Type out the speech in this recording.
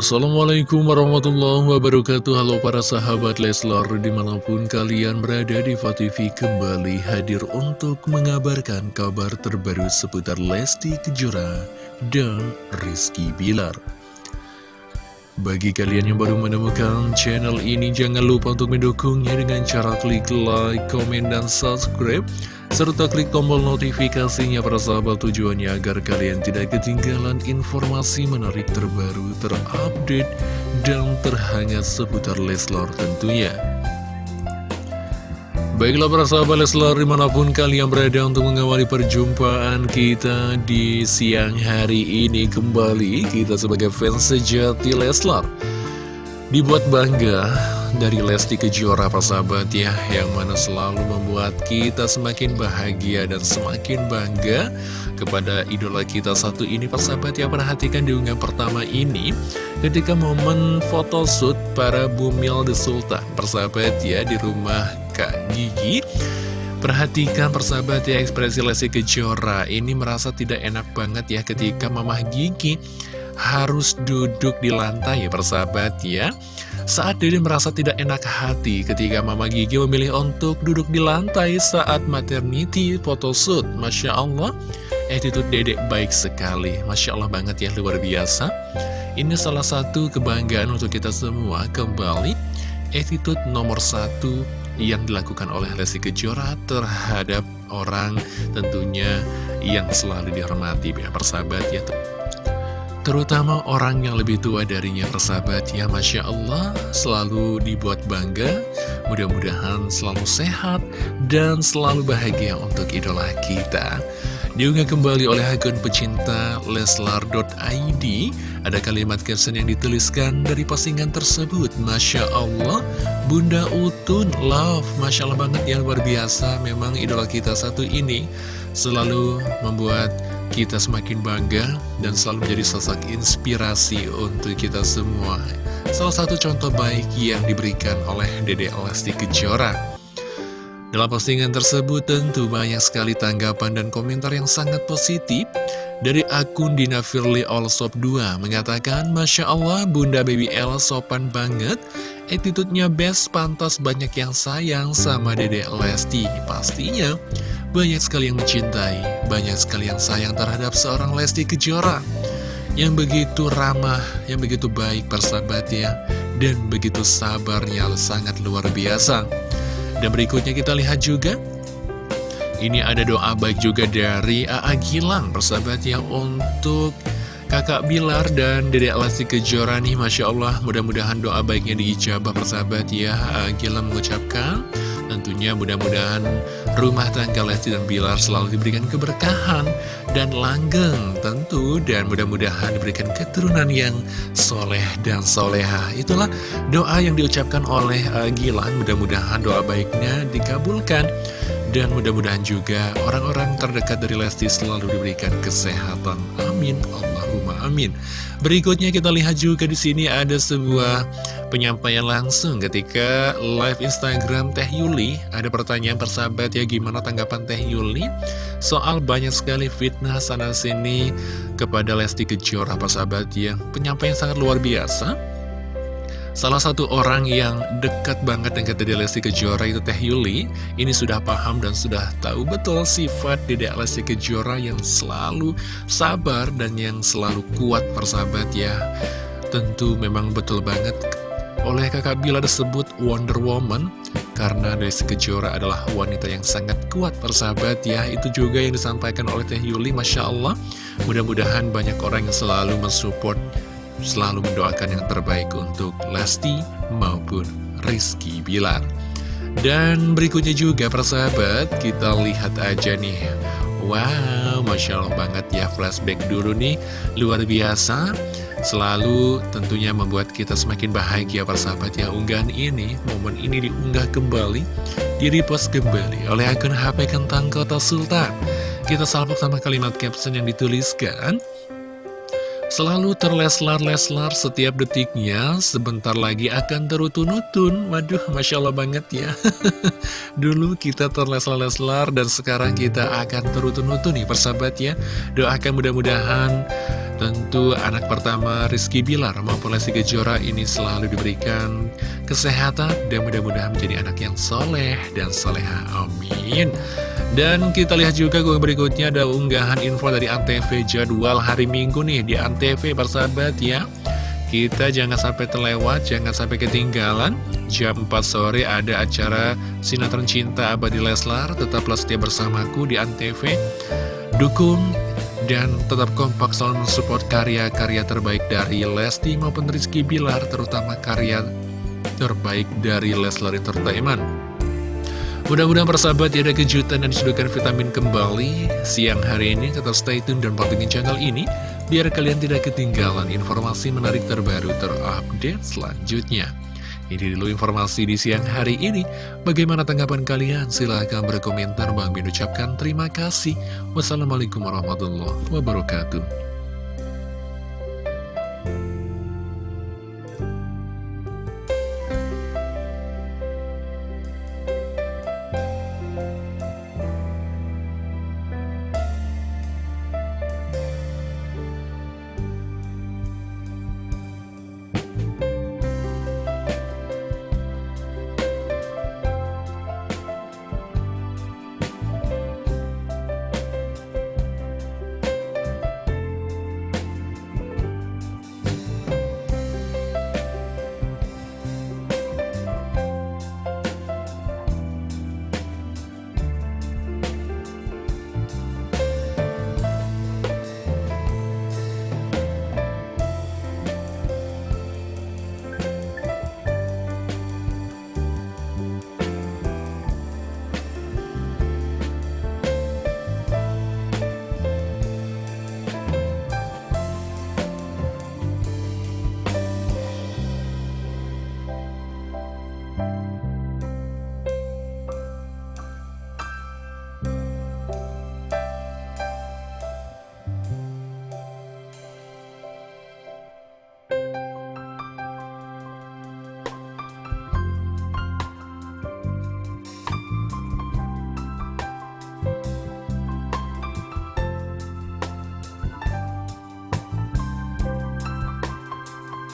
Assalamualaikum warahmatullahi wabarakatuh. Halo para sahabat Leslar Di mana pun kalian berada di TV kembali hadir untuk mengabarkan kabar terbaru seputar Lesti Kejora dan Rizky Bilar. Bagi kalian yang baru menemukan channel ini Jangan lupa untuk mendukungnya dengan cara klik like, komen, dan subscribe serta klik tombol notifikasinya para sahabat tujuannya agar kalian tidak ketinggalan informasi menarik terbaru, terupdate, dan terhangat seputar Leslar tentunya. Baiklah para sahabat Leslar di mana pun kalian berada untuk mengawali perjumpaan kita di siang hari ini kembali Kita sebagai fans sejati Leslar Dibuat bangga dari Lesti Kejora persahabat ya Yang mana selalu membuat kita semakin bahagia dan semakin bangga Kepada idola kita satu ini persahabat ya. Perhatikan di unggahan pertama ini Ketika momen photoshoot para Bumil The Sultan Persahabat ya di rumah Kak Gigi. Perhatikan persahabat ya ekspresi Lesti Kejora. Ini merasa tidak enak banget ya ketika Mamah Gigi harus duduk di lantai ya persahabat ya saat Dede merasa tidak enak hati ketika Mama Gigi memilih untuk duduk di lantai saat maternity photoshoot. Masya Allah, attitude Dede baik sekali. Masya Allah banget ya, luar biasa. Ini salah satu kebanggaan untuk kita semua kembali. Attitude nomor satu yang dilakukan oleh Lesti Kejora terhadap orang tentunya yang selalu dihormati ya persahabat ya Terutama orang yang lebih tua darinya persahabat. Ya Masya Allah selalu dibuat bangga Mudah-mudahan selalu sehat dan selalu bahagia untuk idola kita. Diunggah kembali oleh akun pecinta Leslar.id Ada kalimat caption yang dituliskan dari postingan tersebut. Masya Allah Bunda Utun Love. Masya Allah banget yang luar biasa. Memang idola kita satu ini Selalu membuat kita semakin bangga dan selalu menjadi sosok inspirasi untuk kita semua. Salah satu contoh baik yang diberikan oleh Dede Lesti Kejora. Dalam postingan tersebut tentu banyak sekali tanggapan dan komentar yang sangat positif dari akun Dina Firly Allsop 2 mengatakan Masya Allah Bunda Baby L sopan banget Attitude-nya best pantas banyak yang sayang sama Dede Lesti Pastinya banyak sekali yang mencintai, banyak sekali yang sayang terhadap seorang Lesti Kejora yang begitu ramah, yang begitu baik persahabat ya, dan begitu sabarnya sangat luar biasa. Dan berikutnya kita lihat juga, ini ada doa baik juga dari A.A. Gilang persahabat ya untuk kakak Bilar dan Dedek Lesti Kejora nih Masya Allah mudah-mudahan doa baiknya diijabah persahabat ya. Gilang mengucapkan Tentunya mudah-mudahan rumah tangga Lesti dan Bilar selalu diberikan keberkahan dan langgeng tentu dan mudah-mudahan diberikan keturunan yang soleh dan soleha. Itulah doa yang diucapkan oleh uh, Gilang, mudah-mudahan doa baiknya dikabulkan. Dan mudah-mudahan juga orang-orang terdekat dari Lesti selalu diberikan kesehatan. Amin. Allahumma amin. Berikutnya kita lihat juga di sini ada sebuah penyampaian langsung ketika live Instagram Teh Yuli. Ada pertanyaan persahabat ya gimana tanggapan Teh Yuli soal banyak sekali fitnah sana-sini kepada Lesti Kejora persahabat ya. Penyampaian sangat luar biasa. Salah satu orang yang dekat banget dengan Dede Lesti Kejora itu Teh Yuli Ini sudah paham dan sudah tahu betul sifat Dede Lesti Kejora yang selalu sabar dan yang selalu kuat persahabat ya Tentu memang betul banget oleh kakak Bila disebut Wonder Woman Karena Lesti Kejora adalah wanita yang sangat kuat persahabat ya Itu juga yang disampaikan oleh Teh Yuli Masya Allah Mudah-mudahan banyak orang yang selalu mensupport selalu mendoakan yang terbaik untuk Lesti maupun Rizky Bilar. Dan berikutnya juga persahabat, kita lihat aja nih. Wow, Masya Allah banget ya flashback dulu nih, luar biasa. Selalu tentunya membuat kita semakin bahagia persahabat ya unggahan ini, momen ini diunggah kembali, di repost kembali oleh akun HP Kentang Kota Sultan. Kita salpok sama kalimat caption yang dituliskan, Selalu terleslar-leslar setiap detiknya, sebentar lagi akan terutun-utun. Waduh, Masya Allah banget ya. Dulu kita terleslar-leslar dan sekarang kita akan terutun-utun nih persahabat ya. Doakan mudah-mudahan Tentu anak pertama Rizky Bilar maupun Lesti Kejora ini selalu diberikan kesehatan dan mudah-mudahan menjadi anak yang soleh dan soleha. Amin. Dan kita lihat juga gue berikutnya ada unggahan info dari Antv jadwal hari Minggu nih di Antv persahabat ya. Kita jangan sampai terlewat, jangan sampai ketinggalan. Jam 4 sore ada acara Sinetron Cinta Abadi Leslar. Tetaplah setia bersamaku di Antv. Dukung dan tetap kompak selalu mensupport karya-karya terbaik dari Lesti maupun Rizky Bilar, terutama karya terbaik dari Leslar Entertainment. Mudah-mudahan persahabat ya ada kejutan dan disuduhkan vitamin kembali siang hari ini. Tetap stay tune dan pantengin channel ini biar kalian tidak ketinggalan informasi menarik terbaru terupdate selanjutnya. Ini dulu informasi di siang hari ini. Bagaimana tanggapan kalian? Silahkan berkomentar. Bang Bin ucapkan terima kasih. Wassalamualaikum warahmatullahi wabarakatuh.